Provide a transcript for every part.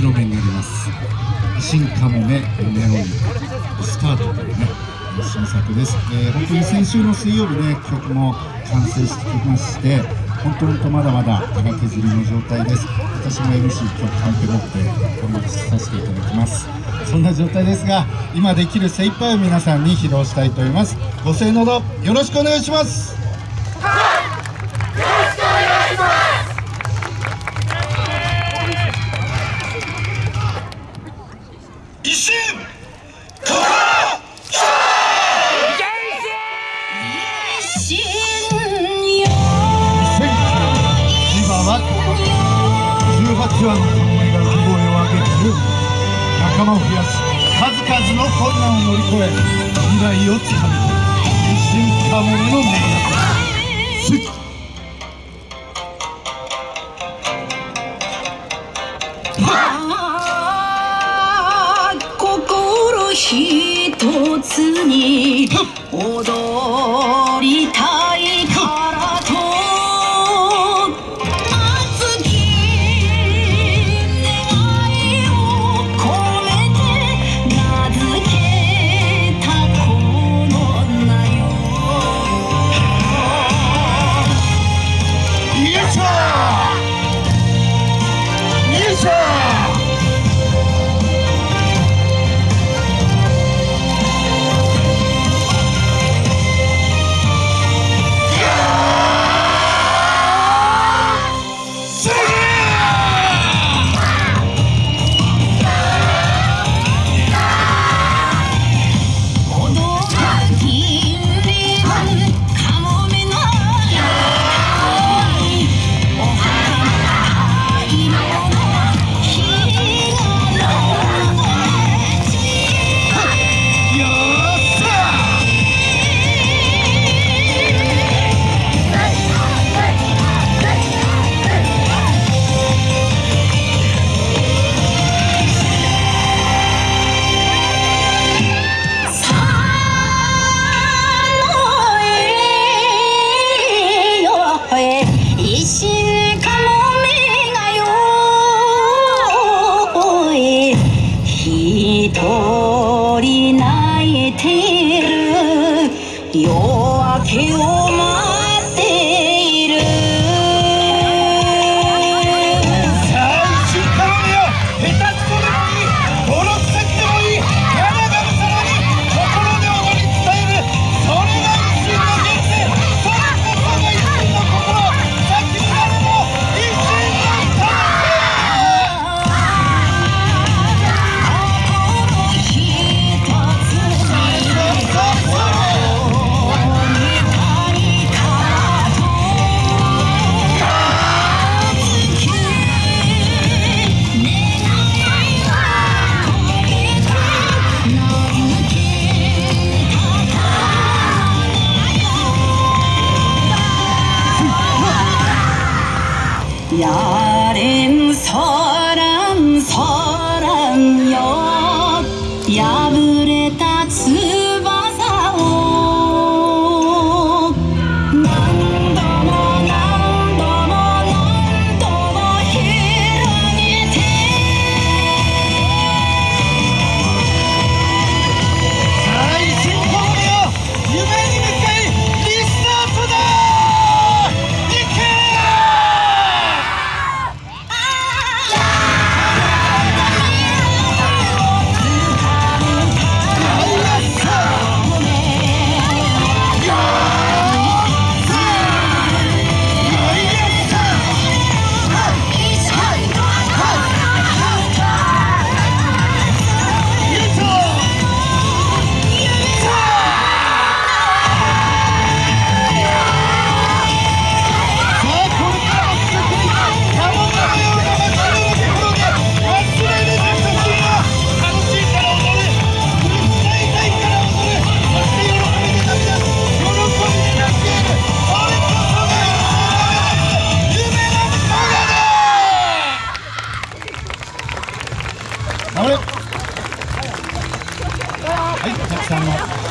披露目になります。新かもめネオンスタートというね新作です、えー、本当に先週の水曜日ね曲も完成してきまして本当本当まだまだ荒削りの状態です。私も MC 今日カンペ持って頑張させていただきます。そんな状態ですが今できる精一杯を皆さんに披露したいと思います。ご声援のほどよろしくお願いします。18羽の侍が希望を上げる仲間を増やし数々の困難を乗り越え未来をつかむ一心かもめの物語心一つに踊泣いてる夜明けを待やれんそらんそらん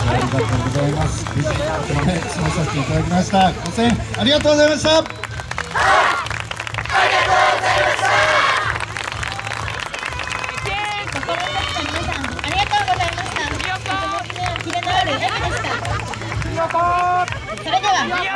ありがとうございます。無、ここまでまさせていただきました。ご声援ありがとうございました。ありがとうございました。それでは。